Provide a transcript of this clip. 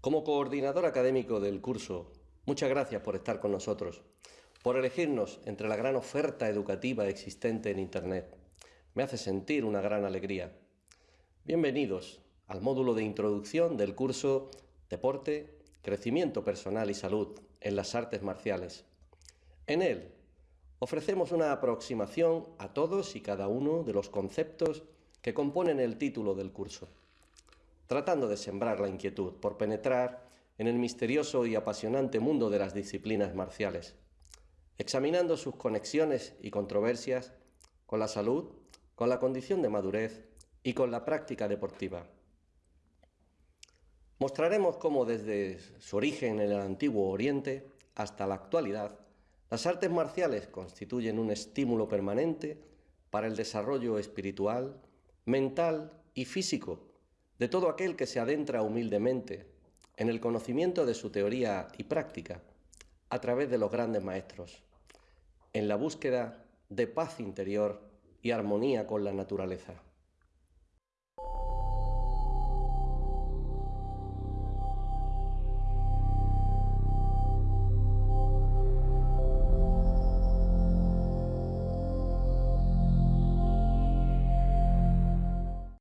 Como coordinador académico del curso, muchas gracias por estar con nosotros, por elegirnos entre la gran oferta educativa existente en Internet. Me hace sentir una gran alegría. Bienvenidos al módulo de introducción del curso Deporte, Crecimiento Personal y Salud en las Artes Marciales. En él ofrecemos una aproximación a todos y cada uno de los conceptos que componen el título del curso tratando de sembrar la inquietud por penetrar en el misterioso y apasionante mundo de las disciplinas marciales, examinando sus conexiones y controversias con la salud, con la condición de madurez y con la práctica deportiva. Mostraremos cómo desde su origen en el antiguo Oriente hasta la actualidad, las artes marciales constituyen un estímulo permanente para el desarrollo espiritual, mental y físico de todo aquel que se adentra humildemente en el conocimiento de su teoría y práctica a través de los grandes maestros, en la búsqueda de paz interior y armonía con la naturaleza.